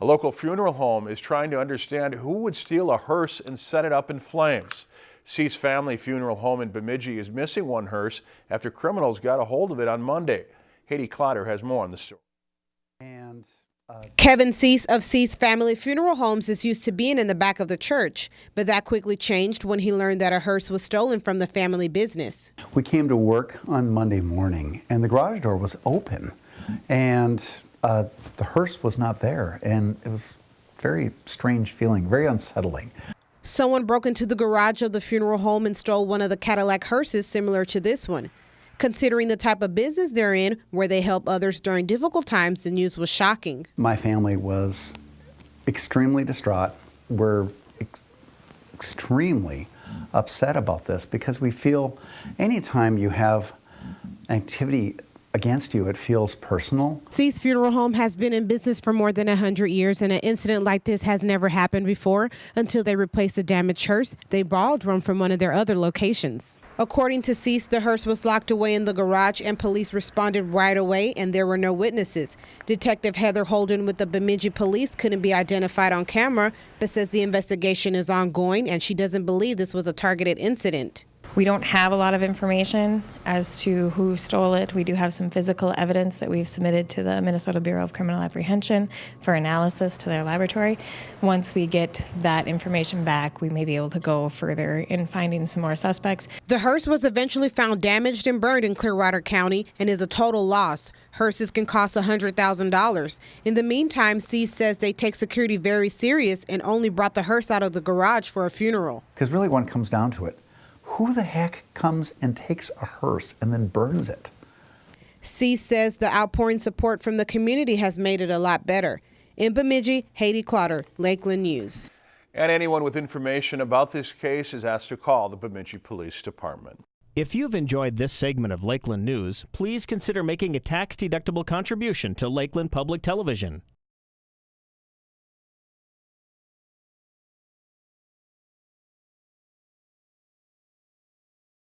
A local funeral home is trying to understand who would steal a hearse and set it up in flames. Cease Family Funeral Home in Bemidji is missing one hearse after criminals got a hold of it on Monday. Haiti Clotter has more on the story. And uh, Kevin Cease of Cease Family Funeral Homes is used to being in the back of the church, but that quickly changed when he learned that a hearse was stolen from the family business. we came to work on Monday morning, and the garage door was open, and uh, the hearse was not there, and it was very strange feeling, very unsettling. Someone broke into the garage of the funeral home and stole one of the Cadillac hearses similar to this one. Considering the type of business they're in, where they help others during difficult times, the news was shocking. My family was extremely distraught. We're ex- extremely upset about this because we feel anytime you have activity against you, it feels personal. Cease Funeral Home has been in business for more than 100 years, and an incident like this has never happened before until they replaced the damaged hearse they borrowed one from one of their other locations. According to Cease, the hearse was locked away in the garage, and police responded right away, and there were no witnesses. Detective Heather Holden with the Bemidji Police couldn't be identified on camera, but says the investigation is ongoing, and she doesn't believe this was a targeted incident. We don't have a lot of information as to who stole it. We do have some physical evidence that we've submitted to the Minnesota Bureau of Criminal Apprehension for analysis to their laboratory. Once we get that information back, we may be able to go further in finding some more suspects. The hearse was eventually found damaged and burned in Clearwater County and is a total loss. Hearses can cost $100,000. In the meantime, Cease says they take security very serious and only brought the hearse out of the garage for a funeral. Because really, when it comes down to it, who the heck comes and takes a hearse and then burns it? Cease says the outpouring support from the community has made it a lot better. In Bemidji, Haiti Clotter, Lakeland News. And anyone with information about this case is asked to call the Bemidji Police Department. If you've enjoyed this segment of Lakeland News, please consider making a tax-deductible contribution to Lakeland Public Television.